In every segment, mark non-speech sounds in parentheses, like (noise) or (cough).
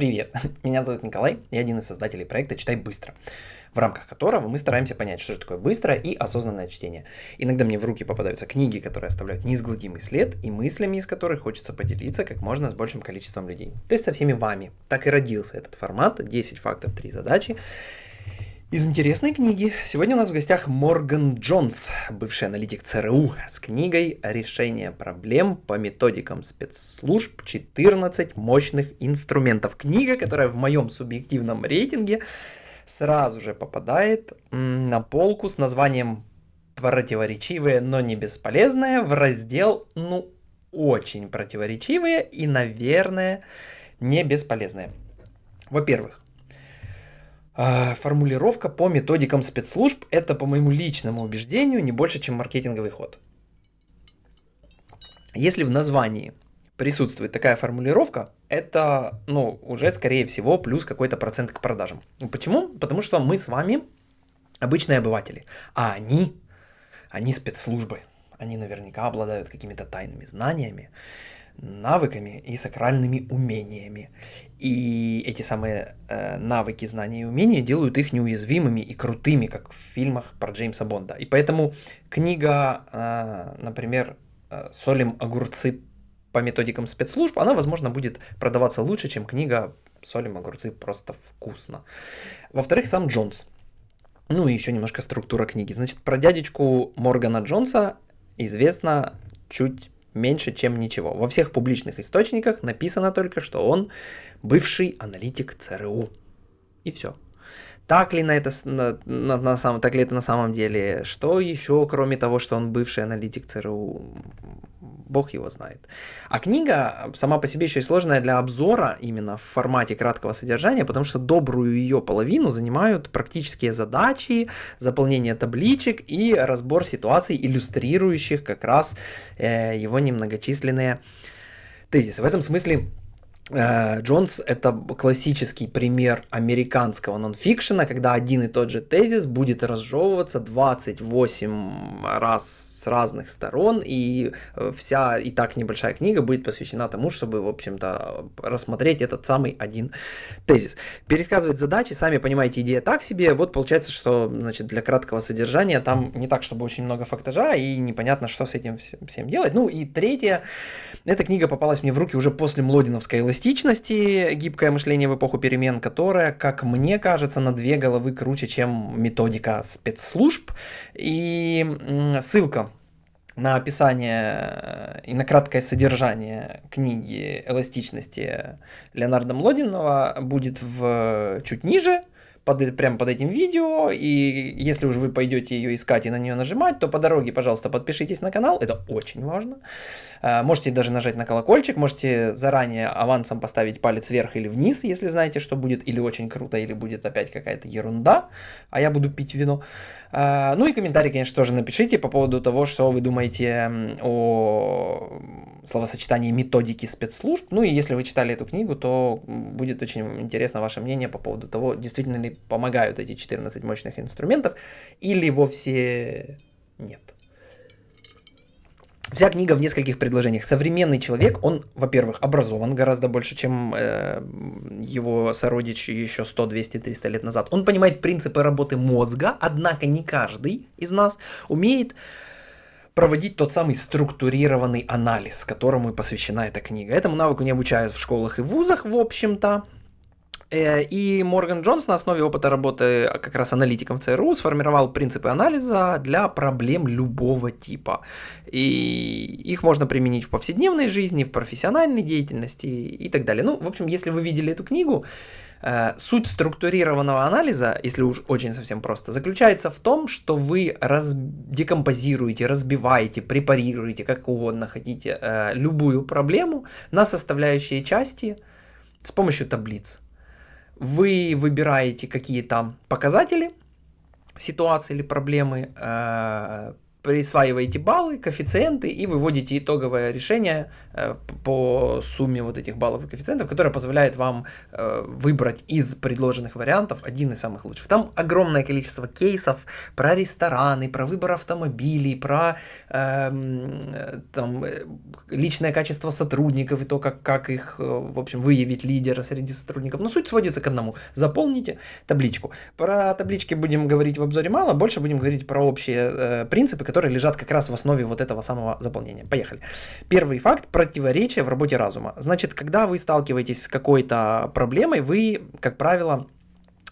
Привет, (laughs) меня зовут Николай, я один из создателей проекта «Читай быстро», в рамках которого мы стараемся понять, что же такое быстрое и осознанное чтение. Иногда мне в руки попадаются книги, которые оставляют неизгладимый след, и мыслями из которых хочется поделиться как можно с большим количеством людей. То есть со всеми вами. Так и родился этот формат, 10 фактов, 3 задачи. Из интересной книги. Сегодня у нас в гостях Морган Джонс, бывший аналитик ЦРУ, с книгой «Решение проблем по методикам спецслужб 14 мощных инструментов». Книга, которая в моем субъективном рейтинге сразу же попадает на полку с названием «Противоречивые, но не бесполезные» в раздел «Ну, очень противоречивые и, наверное, не бесполезные». Во-первых, формулировка по методикам спецслужб – это, по моему личному убеждению, не больше, чем маркетинговый ход. Если в названии присутствует такая формулировка, это, ну, уже, скорее всего, плюс какой-то процент к продажам. Почему? Потому что мы с вами обычные обыватели, а они, они спецслужбы. Они наверняка обладают какими-то тайными знаниями, навыками и сакральными умениями. И эти самые э, навыки, знания и умения делают их неуязвимыми и крутыми, как в фильмах про Джеймса Бонда. И поэтому книга, э, например, э, «Солим огурцы по методикам спецслужб», она, возможно, будет продаваться лучше, чем книга «Солим огурцы просто вкусно». Во-вторых, сам Джонс. Ну и еще немножко структура книги. Значит, про дядечку Моргана Джонса известно чуть меньше, чем ничего. Во всех публичных источниках написано только, что он бывший аналитик ЦРУ. И все. Так ли, на это, на, на, на самом, так ли это на самом деле? Что еще, кроме того, что он бывший аналитик ЦРУ? Бог его знает. А книга сама по себе еще и сложная для обзора именно в формате краткого содержания, потому что добрую ее половину занимают практические задачи, заполнение табличек и разбор ситуаций, иллюстрирующих как раз э, его немногочисленные тезисы. В этом смысле Джонс — это классический пример американского нонфикшена, когда один и тот же тезис будет разжевываться 28 раз с разных сторон, и э, вся и так небольшая книга будет посвящена тому, чтобы, в общем-то, рассмотреть этот самый один тезис. Пересказывать задачи, сами понимаете, идея так себе. Вот получается, что значит, для краткого содержания там не так, чтобы очень много фактажа, и непонятно, что с этим всем делать. Ну и третье, эта книга попалась мне в руки уже после Млодиновской эластичности, гибкое мышление в эпоху перемен, которая, как мне кажется, на две головы круче, чем методика спецслужб. И ссылка на описание и на краткое содержание книги «Эластичности» Леонардо Млодинова будет в чуть ниже, под, прямо под этим видео, и если уже вы пойдете ее искать и на нее нажимать, то по дороге, пожалуйста, подпишитесь на канал, это очень важно. Э, можете даже нажать на колокольчик, можете заранее авансом поставить палец вверх или вниз, если знаете, что будет или очень круто, или будет опять какая-то ерунда, а я буду пить вино. Э, ну и комментарий, конечно, тоже напишите по поводу того, что вы думаете о словосочетании методики спецслужб. Ну и если вы читали эту книгу, то будет очень интересно ваше мнение по поводу того, действительно ли помогают эти 14 мощных инструментов или вовсе нет. Вся книга в нескольких предложениях. Современный человек, он, во-первых, образован гораздо больше, чем э, его сородичи еще 100, 200, 300 лет назад. Он понимает принципы работы мозга, однако не каждый из нас умеет проводить тот самый структурированный анализ, которому и посвящена эта книга. Этому навыку не обучают в школах и вузах, в общем-то. Э, и Морган Джонс на основе опыта работы как раз аналитиком в ЦРУ сформировал принципы анализа для проблем любого типа. И их можно применить в повседневной жизни, в профессиональной деятельности и так далее. Ну, в общем, если вы видели эту книгу, э, суть структурированного анализа, если уж очень совсем просто, заключается в том, что вы раз... декомпозируете, разбиваете, препарируете, как угодно хотите, э, любую проблему на составляющие части с помощью таблиц. Вы выбираете какие-то показатели ситуации или проблемы, э, присваиваете баллы, коэффициенты и выводите итоговое решение по сумме вот этих баллов и коэффициентов, которое позволяет вам э, выбрать из предложенных вариантов один из самых лучших. Там огромное количество кейсов про рестораны, про выбор автомобилей, про э, там, личное качество сотрудников и то, как, как их, в общем, выявить лидера среди сотрудников. Но суть сводится к одному. Заполните табличку. Про таблички будем говорить в обзоре мало, больше будем говорить про общие принципы, которые лежат как раз в основе вот этого самого заполнения. Поехали. Первый факт – противоречие в работе разума. Значит, когда вы сталкиваетесь с какой-то проблемой, вы, как правило,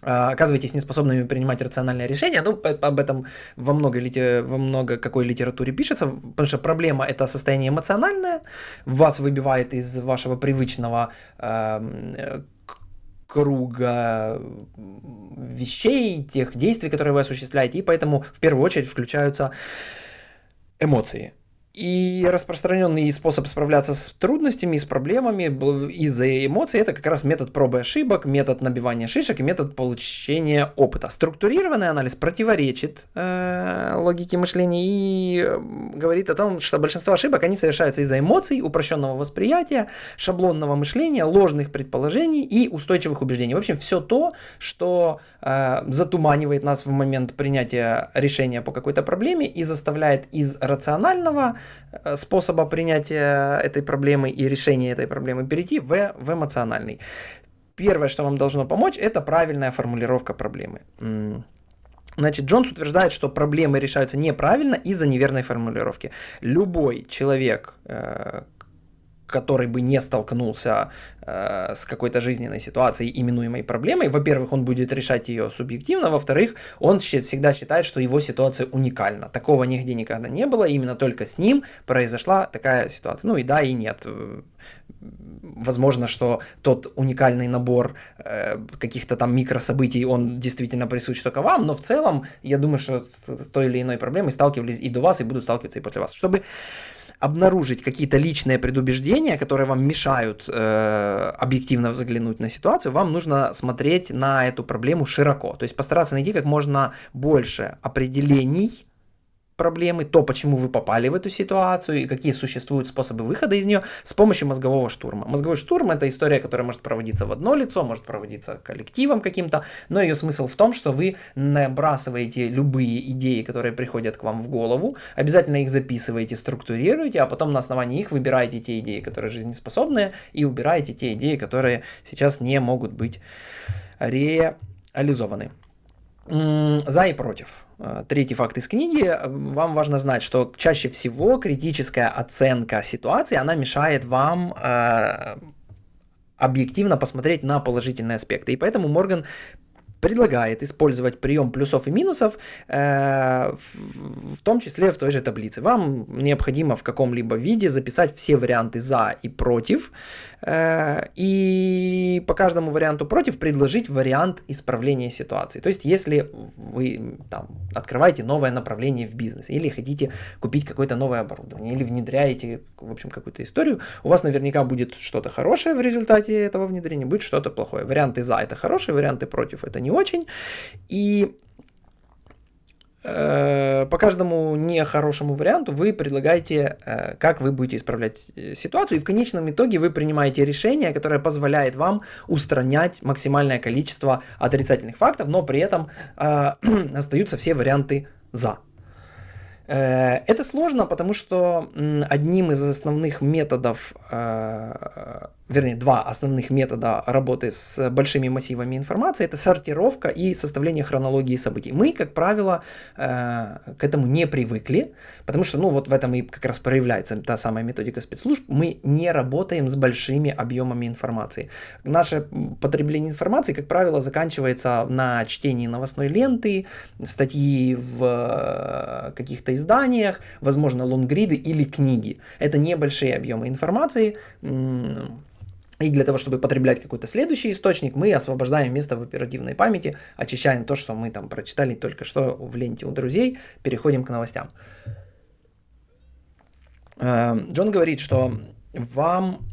а, оказываетесь неспособными принимать рациональное решение, ну, об этом во много, во много какой литературе пишется, потому что проблема – это состояние эмоциональное, вас выбивает из вашего привычного э, круга вещей, тех действий, которые вы осуществляете, и поэтому в первую очередь включаются эмоции. И распространенный способ справляться с трудностями, с проблемами из-за эмоций – это как раз метод пробы ошибок, метод набивания шишек и метод получения опыта. Структурированный анализ противоречит э, логике мышления и э, говорит о том, что большинство ошибок, они совершаются из-за эмоций, упрощенного восприятия, шаблонного мышления, ложных предположений и устойчивых убеждений. В общем, все то, что э, затуманивает нас в момент принятия решения по какой-то проблеме и заставляет из рационального способа принятия этой проблемы и решения этой проблемы перейти в, в эмоциональный. Первое, что вам должно помочь, это правильная формулировка проблемы. Значит, Джонс утверждает, что проблемы решаются неправильно из-за неверной формулировки. Любой человек, э, который бы не столкнулся э, с какой-то жизненной ситуацией, именуемой проблемой, во-первых, он будет решать ее субъективно, во-вторых, он всегда считает, что его ситуация уникальна. Такого нигде никогда не было, именно только с ним произошла такая ситуация. Ну и да, и нет. Возможно, что тот уникальный набор э, каких-то там микрособытий, он действительно присущ только вам, но в целом, я думаю, что с той или иной проблемой сталкивались и до вас, и будут сталкиваться и после вас. Чтобы обнаружить какие-то личные предубеждения, которые вам мешают э, объективно взглянуть на ситуацию, вам нужно смотреть на эту проблему широко. То есть постараться найти как можно больше определений проблемы, то, почему вы попали в эту ситуацию и какие существуют способы выхода из нее с помощью мозгового штурма. Мозговой штурм – это история, которая может проводиться в одно лицо, может проводиться коллективом каким-то, но ее смысл в том, что вы набрасываете любые идеи, которые приходят к вам в голову, обязательно их записываете, структурируете, а потом на основании их выбираете те идеи, которые жизнеспособные, и убираете те идеи, которые сейчас не могут быть реализованы. За и против. Э, третий факт из книги. Вам важно знать, что чаще всего критическая оценка ситуации, она мешает вам э, объективно посмотреть на положительные аспекты. И поэтому Морган предлагает использовать прием плюсов и минусов, э, в том числе в той же таблице. Вам необходимо в каком-либо виде записать все варианты за и против, э, и по каждому варианту против предложить вариант исправления ситуации. То есть, если вы там, открываете новое направление в бизнесе, или хотите купить какое-то новое оборудование, или внедряете, в общем, какую-то историю, у вас наверняка будет что-то хорошее в результате этого внедрения, будет что-то плохое. Варианты за это хорошие, варианты против это не не очень. И э, по каждому нехорошему варианту вы предлагаете, э, как вы будете исправлять э, ситуацию, и в конечном итоге вы принимаете решение, которое позволяет вам устранять максимальное количество отрицательных фактов, но при этом (clears throat) остаются все варианты «за». Это сложно, потому что одним из основных методов вернее, два основных метода работы с большими массивами информации – это сортировка и составление хронологии событий. Мы, как правило, э, к этому не привыкли, потому что, ну, вот в этом и как раз проявляется та самая методика спецслужб. Мы не работаем с большими объемами информации. Наше потребление информации, как правило, заканчивается на чтении новостной ленты, статьи в э, каких-то изданиях, возможно, лонгриды или книги. Это небольшие объемы информации, и для того, чтобы потреблять какой-то следующий источник, мы освобождаем место в оперативной памяти, очищаем то, что мы там прочитали только что в ленте у друзей, переходим к новостям. Эм, Джон говорит, что вам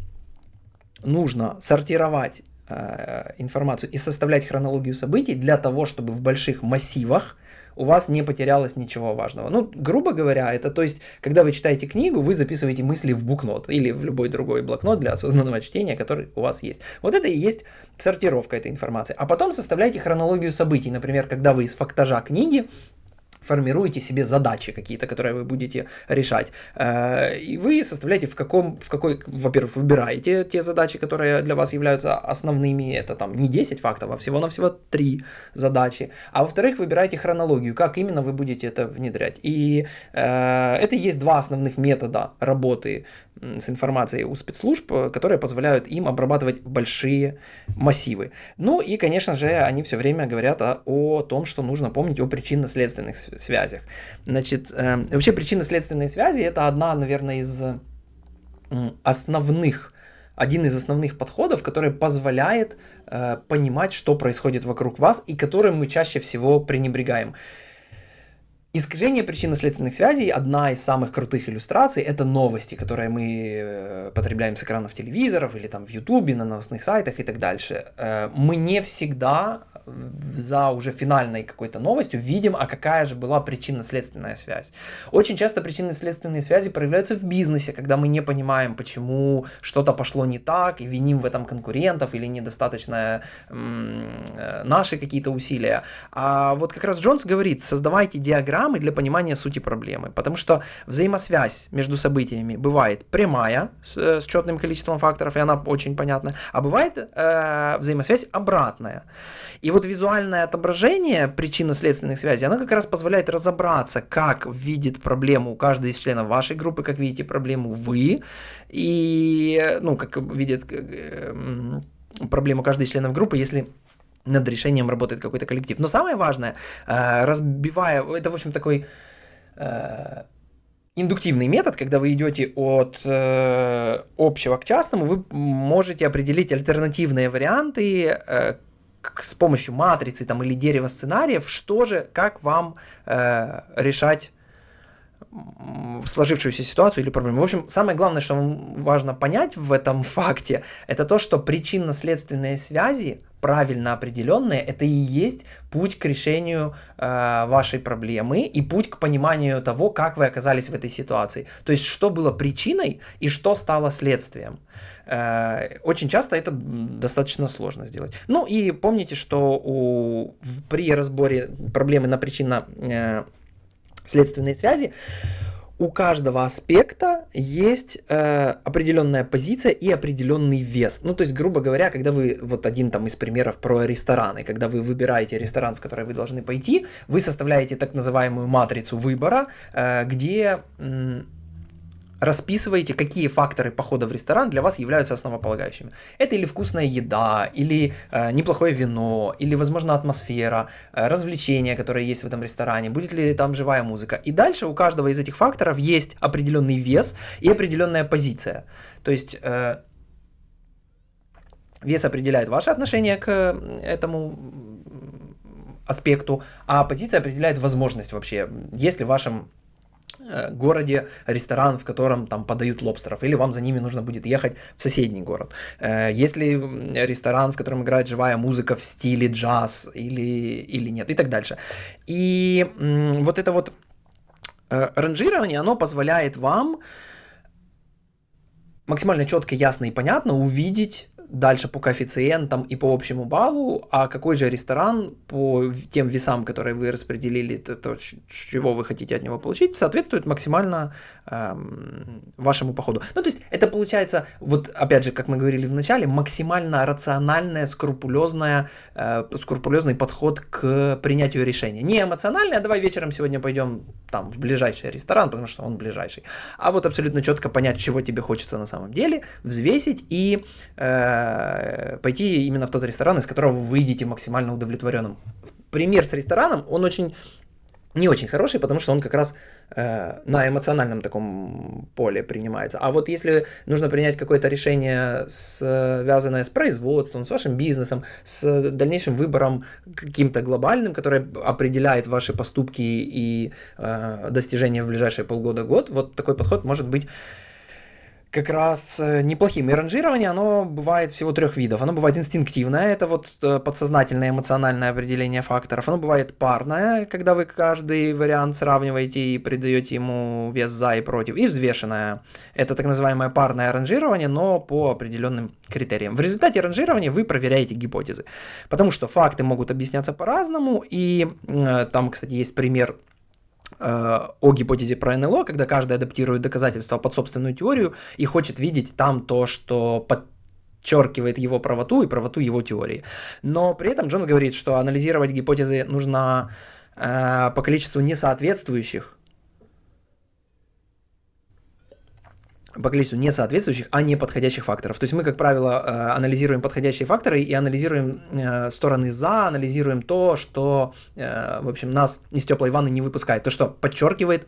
нужно сортировать э, информацию и составлять хронологию событий для того, чтобы в больших массивах у вас не потерялось ничего важного. Ну, грубо говоря, это то есть, когда вы читаете книгу, вы записываете мысли в букнот или в любой другой блокнот для осознанного чтения, который у вас есть. Вот это и есть сортировка этой информации. А потом составляйте хронологию событий. Например, когда вы из фактажа книги формируете себе задачи какие-то, которые вы будете решать. Э, и вы составляете в каком, в какой, во-первых, выбираете те задачи, которые для вас являются основными, это там не 10 фактов, а всего-навсего 3 задачи. А во-вторых, выбираете хронологию, как именно вы будете это внедрять. И э, это есть два основных метода работы с информацией у спецслужб, которые позволяют им обрабатывать большие массивы. Ну и, конечно же, они все время говорят о, о том, что нужно помнить о причинно-следственных связях. Значит, э, вообще причинно-следственные связи это одна, наверное, из основных один из основных подходов, который позволяет э, понимать, что происходит вокруг вас и которым мы чаще всего пренебрегаем. Искажение причинно-следственных связей, одна из самых крутых иллюстраций, это новости, которые мы э, потребляем с экранов телевизоров или там в ютубе, на новостных сайтах и так дальше. Э, мы не всегда за уже финальной какой-то новостью видим, а какая же была причинно-следственная связь. Очень часто причинно-следственные связи проявляются в бизнесе, когда мы не понимаем, почему что-то пошло не так, и виним в этом конкурентов или недостаточно э, наши какие-то усилия. А вот как раз Джонс говорит, создавайте диаграммы для понимания сути проблемы, потому что взаимосвязь между событиями бывает прямая, с, э, с четным количеством факторов, и она очень понятна, а бывает э, взаимосвязь обратная. И вот визуальное отображение причинно-следственных связей, оно как раз позволяет разобраться, как видит проблему каждый из членов вашей группы, как видите проблему вы, и, ну, как видит э, проблему каждый из членов группы, если над решением работает какой-то коллектив. Но самое важное, э, разбивая, это, в общем, такой э, индуктивный метод, когда вы идете от э, общего к частному, вы можете определить альтернативные варианты, э, с помощью матрицы там, или дерева сценариев, что же, как вам э, решать сложившуюся ситуацию или проблему. В общем, самое главное, что важно понять в этом (laughs) факте, это то, что причинно-следственные связи, правильно определенные, это и есть путь к решению э, вашей проблемы и путь к пониманию того, как вы оказались в этой ситуации. То есть, что было причиной и что стало следствием. Э, очень часто это достаточно сложно сделать. Ну и помните, что у, при разборе проблемы на причинно э, следственные связи, у каждого аспекта есть э, определенная позиция и определенный вес. Ну, то есть, грубо говоря, когда вы, вот один там из примеров про рестораны, когда вы выбираете ресторан, в который вы должны пойти, вы составляете так называемую матрицу выбора, э, где... Э, расписываете, какие факторы похода в ресторан для вас являются основополагающими. Это или вкусная еда, или э, неплохое вино, или, возможно, атмосфера, э, развлечения, которые есть в этом ресторане, будет ли там живая музыка. И дальше у каждого из этих факторов есть определенный вес и определенная позиция. То есть э, вес определяет ваше отношение к этому аспекту, а позиция определяет возможность вообще, есть ли в вашем городе ресторан, в котором там подают лобстеров, или вам за ними нужно будет ехать в соседний город. Э, если ресторан, в котором играет живая музыка в стиле джаз или, или нет, и так дальше. И вот это вот э, ранжирование, оно позволяет вам максимально четко, ясно и понятно увидеть дальше по коэффициентам и по общему баллу, а какой же ресторан по тем весам, которые вы распределили, то, то чего вы хотите от него получить, соответствует максимально эм, вашему походу. Ну, то есть это получается, вот опять же, как мы говорили в начале, максимально рациональное, скрупулезное, э, скрупулезный подход к принятию решения. Не эмоциональное, а давай вечером сегодня пойдем там в ближайший ресторан, потому что он ближайший, а вот абсолютно четко понять, чего тебе хочется на самом деле, взвесить и э, Э, пойти именно в тот ресторан, из которого вы выйдете максимально удовлетворенным. Пример с рестораном, он очень не очень хороший, потому что он как раз э, на эмоциональном таком поле принимается. А вот если нужно принять какое-то решение, связанное с производством, с вашим бизнесом, с дальнейшим выбором каким-то глобальным, который определяет ваши поступки и э, достижения в ближайшие полгода-год, вот такой подход может быть как раз э, неплохим. И ранжирование, оно бывает всего трех видов. Оно бывает инстинктивное, это вот э, подсознательное эмоциональное определение факторов. Оно бывает парное, когда вы каждый вариант сравниваете и придаете ему вес за и против. И взвешенное. Это так называемое парное ранжирование, но по определенным критериям. В результате ранжирования вы проверяете гипотезы. Потому что факты могут объясняться по-разному. И э, там, кстати, есть пример о гипотезе про НЛО, когда каждый адаптирует доказательства под собственную теорию и хочет видеть там то, что подчеркивает его правоту и правоту его теории. Но при этом Джонс говорит, что анализировать гипотезы нужно э, по количеству несоответствующих по количеству несоответствующих, а не подходящих факторов. То есть мы, как правило, э, анализируем подходящие факторы и анализируем э, стороны за, анализируем то, что, э, в общем, нас из теплой ванны не выпускает, то, что подчеркивает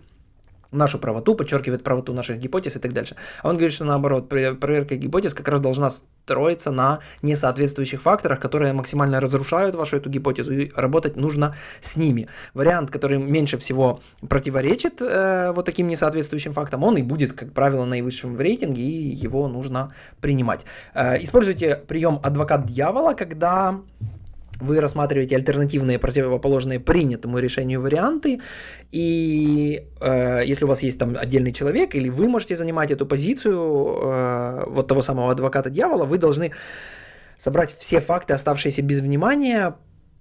нашу правоту, подчеркивает правоту наших гипотез и так дальше. А он говорит, что наоборот, проверка гипотез как раз должна строиться на несоответствующих факторах, которые максимально разрушают вашу эту гипотезу, и работать нужно с ними. Вариант, который меньше всего противоречит э, вот таким несоответствующим фактам, он и будет, как правило, наивысшим в рейтинге, и его нужно принимать. Э, используйте прием адвокат дьявола, когда вы рассматриваете альтернативные противоположные принятому решению варианты, и э, если у вас есть там отдельный человек, или вы можете занимать эту позицию э, вот того самого адвоката дьявола, вы должны собрать все факты, оставшиеся без внимания,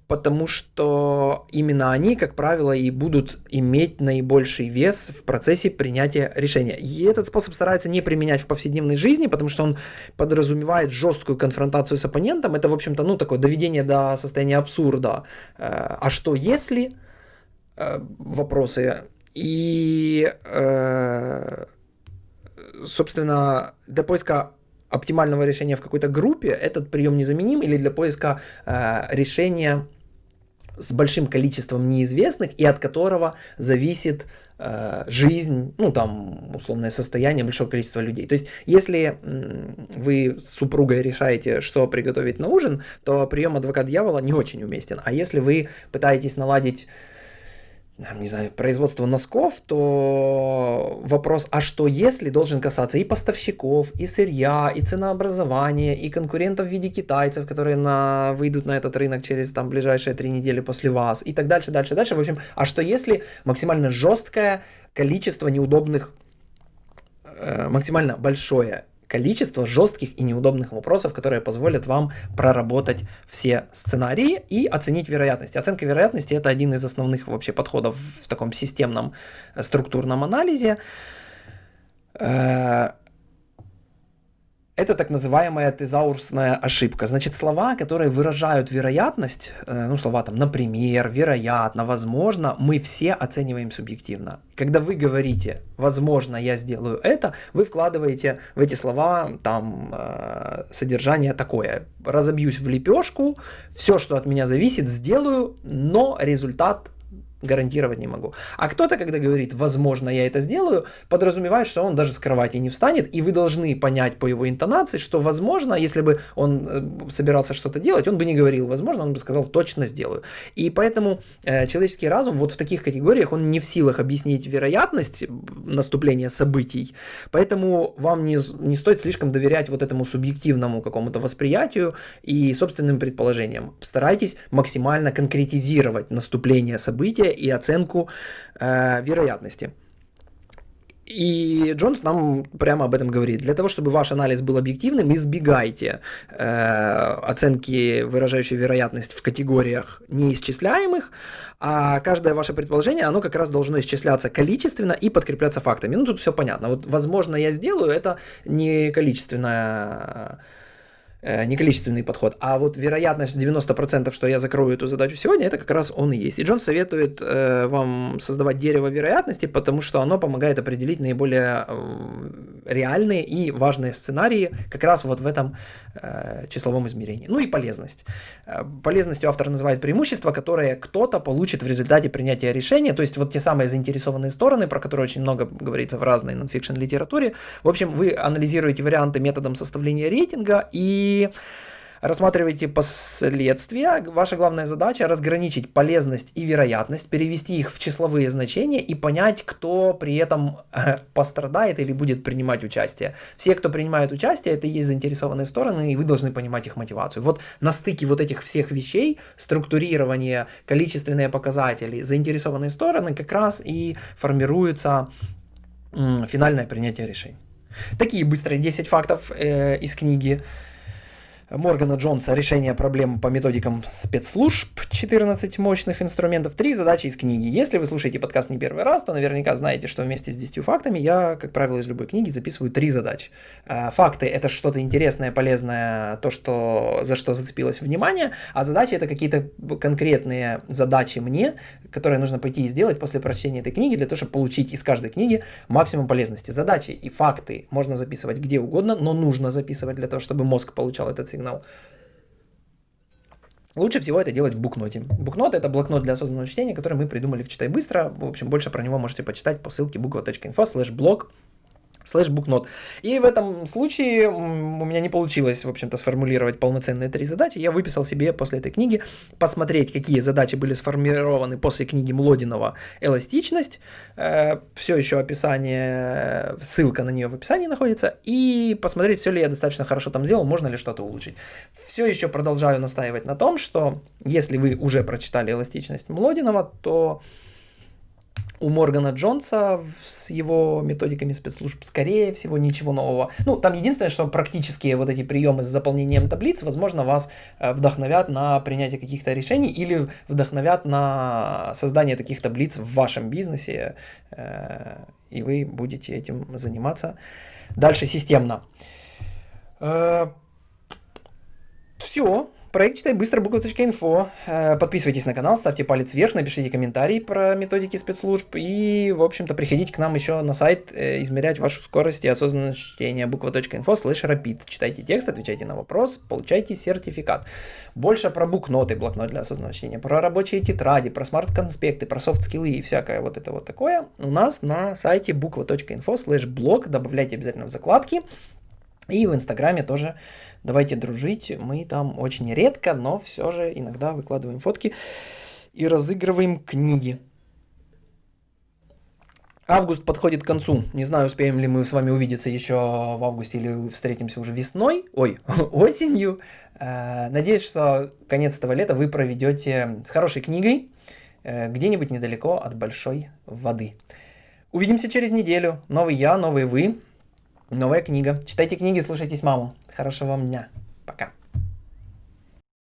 потому что именно они, как правило, и будут иметь наибольший вес в процессе принятия решения. И этот способ стараются не применять в повседневной жизни, потому что он подразумевает жесткую конфронтацию с оппонентом. Это, в общем-то, ну, такое доведение до состояния абсурда. Э, а что если? Э, вопросы. И, э, собственно, для поиска оптимального решения в какой-то группе этот прием незаменим или для поиска решения с большим количеством неизвестных и от которого зависит э, жизнь, ну там условное состояние большого количества людей. То есть, если вы с супругой решаете, что приготовить на ужин, то прием адвокат дьявола не очень уместен. А если вы пытаетесь наладить не знаю, производства носков, то вопрос, а что если, должен касаться и поставщиков, и сырья, и ценообразования, и конкурентов в виде китайцев, которые на, выйдут на этот рынок через там, ближайшие три недели после вас, и так дальше, дальше, дальше. В общем, а что если максимально жесткое количество неудобных, э, максимально большое количество жестких и неудобных вопросов, которые позволят вам проработать все сценарии и оценить вероятность. Оценка вероятности это один из основных вообще подходов в таком системном э, структурном анализе. Это так называемая тезаурсная ошибка. Значит, слова, которые выражают вероятность, э, ну, слова там, например, вероятно, возможно, мы все оцениваем субъективно. Когда вы говорите, возможно, я сделаю это, вы вкладываете в эти слова там э, содержание такое. Разобьюсь в лепешку, все, что от меня зависит, сделаю, но результат гарантировать не могу. А кто-то, когда говорит, возможно, я это сделаю, подразумевает, что он даже с кровати не встанет, и вы должны понять по его интонации, что, возможно, если бы он э, собирался что-то делать, он бы не говорил, возможно, он бы сказал, точно сделаю. И поэтому э, человеческий разум вот в таких категориях, он не в силах объяснить вероятность наступления событий, поэтому вам не, не стоит слишком доверять вот этому субъективному какому-то восприятию и собственным предположениям. Старайтесь максимально конкретизировать наступление события и оценку э, вероятности. И Джонс нам прямо об этом говорит. Для того, чтобы ваш анализ был объективным, избегайте э, оценки, выражающей вероятность в категориях неисчисляемых, а каждое ваше предположение, оно как раз должно исчисляться количественно и подкрепляться фактами. Ну, тут все понятно. Вот, возможно, я сделаю, это не количественное не количественный подход, а вот вероятность 90%, что я закрою эту задачу сегодня, это как раз он и есть. И Джон советует э, вам создавать дерево вероятности, потому что оно помогает определить наиболее э, реальные и важные сценарии как раз вот в этом э, числовом измерении. Ну и полезность. Э, полезностью автор называет преимущества, которые кто-то получит в результате принятия решения, то есть вот те самые заинтересованные стороны, про которые очень много говорится в разной нонфикшн литературе. В общем, вы анализируете варианты методом составления рейтинга и рассматривайте последствия. Ваша главная задача разграничить полезность и вероятность, перевести их в числовые значения и понять, кто при этом э, пострадает или будет принимать участие. Все, кто принимает участие, это и есть заинтересованные стороны, и вы должны понимать их мотивацию. Вот на стыке вот этих всех вещей, структурирование, количественные показатели, заинтересованные стороны, как раз и формируется финальное принятие решений. Такие быстрые 10 фактов э, из книги Моргана Джонса «Решение проблем по методикам спецслужб. 14 мощных инструментов. Три задачи из книги». Если вы слушаете подкаст не первый раз, то наверняка знаете, что вместе с 10 фактами я, как правило, из любой книги записываю три задачи. А, факты – это что-то интересное, полезное, то, что, за что зацепилось внимание, а задачи – это какие-то конкретные задачи мне, которые нужно пойти и сделать после прочтения этой книги, для того, чтобы получить из каждой книги максимум полезности. Задачи и факты можно записывать где угодно, но нужно записывать для того, чтобы мозг получал этот сигнал. Лучше всего это делать в букноте. Букнот это блокнот для осознанного чтения, который мы придумали в Читай Быстро. В общем, больше про него можете почитать по ссылке буква.инфо слэш блог слэш букнот. И в этом случае у меня не получилось, в общем-то, сформулировать полноценные три задачи. Я выписал себе после этой книги посмотреть, какие задачи были сформированы после книги Млодинова «Эластичность». Э, все еще описание, ссылка на нее в описании находится. И посмотреть, все ли я достаточно хорошо там сделал, можно ли что-то улучшить. Все еще продолжаю настаивать на том, что если вы уже прочитали «Эластичность» Млодинова, то у Моргана Джонса с его методиками спецслужб, скорее всего, ничего нового. Ну, там единственное, что практические вот эти приемы с заполнением таблиц, возможно, вас э, вдохновят на принятие каких-то решений или вдохновят на создание таких таблиц в вашем бизнесе, э, и вы будете этим заниматься дальше системно. Э, Все. Проект читай быстро буква.инфо. Э, подписывайтесь на канал, ставьте палец вверх, напишите комментарий про методики спецслужб и, в общем-то, приходите к нам еще на сайт э, измерять вашу скорость и осознанность чтения буква.инфо слэш rapid. Читайте текст, отвечайте на вопрос, получайте сертификат. Больше про букноты, блокнот для осознанного чтения, про рабочие тетради, про смарт-конспекты, про софт-скиллы и всякое вот это вот такое у нас на сайте буква.инфо слэш блог. Добавляйте обязательно в закладки. И в Инстаграме тоже давайте дружить. Мы там очень редко, но все же иногда выкладываем фотки и разыгрываем книги. Август подходит к концу. Не знаю, успеем ли мы с вами увидеться еще в августе или встретимся уже весной, ой, (laughs) осенью. Э, надеюсь, что конец этого лета вы проведете с хорошей книгой э, где-нибудь недалеко от большой воды. Увидимся через неделю. Новый я, новый вы. Новая книга. Читайте книги, слушайтесь маму. Хорошего вам дня. Пока.